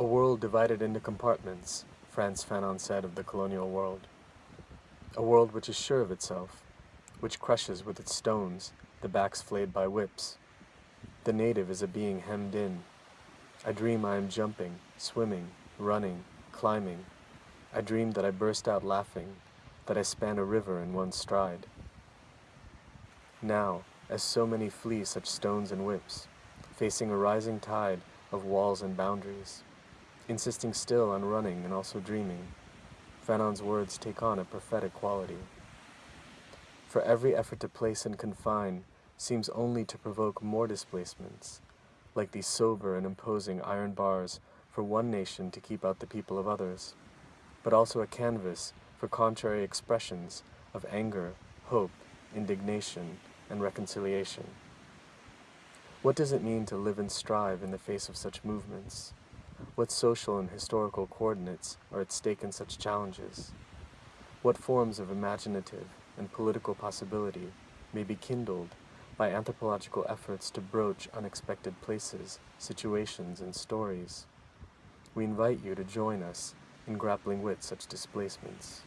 A world divided into compartments, Frantz Fanon said of the colonial world. A world which is sure of itself, which crushes with its stones the backs flayed by whips. The native is a being hemmed in. I dream I am jumping, swimming, running, climbing. I dream that I burst out laughing, that I span a river in one stride. Now, as so many flee such stones and whips, facing a rising tide of walls and boundaries, insisting still on running and also dreaming, Fanon's words take on a prophetic quality. For every effort to place and confine seems only to provoke more displacements, like these sober and imposing iron bars for one nation to keep out the people of others, but also a canvas for contrary expressions of anger, hope, indignation, and reconciliation. What does it mean to live and strive in the face of such movements? What social and historical coordinates are at stake in such challenges? What forms of imaginative and political possibility may be kindled by anthropological efforts to broach unexpected places, situations, and stories? We invite you to join us in grappling with such displacements.